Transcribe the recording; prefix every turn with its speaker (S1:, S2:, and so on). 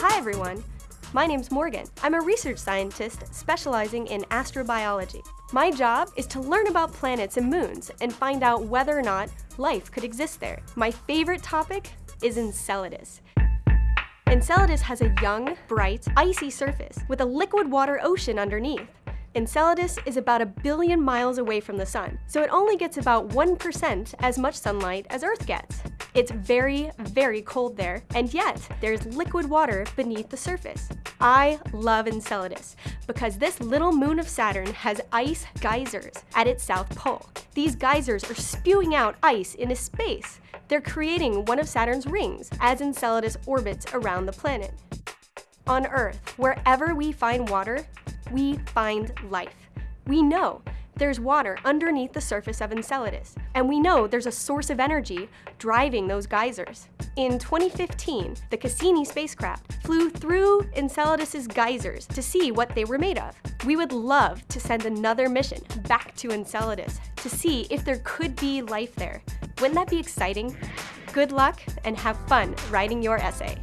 S1: Hi everyone, my name's Morgan. I'm a research scientist specializing in astrobiology. My job is to learn about planets and moons and find out whether or not life could exist there. My favorite topic is Enceladus. Enceladus has a young, bright, icy surface with a liquid water ocean underneath. Enceladus is about a billion miles away from the sun, so it only gets about 1% as much sunlight as Earth gets. It's very, very cold there, and yet there's liquid water beneath the surface. I love Enceladus because this little moon of Saturn has ice geysers at its south pole. These geysers are spewing out ice into space. They're creating one of Saturn's rings as Enceladus orbits around the planet. On Earth, wherever we find water, we find life. We know there's water underneath the surface of Enceladus, and we know there's a source of energy driving those geysers. In 2015, the Cassini spacecraft flew through Enceladus's geysers to see what they were made of. We would love to send another mission back to Enceladus to see if there could be life there. Wouldn't that be exciting? Good luck and have fun writing your essay.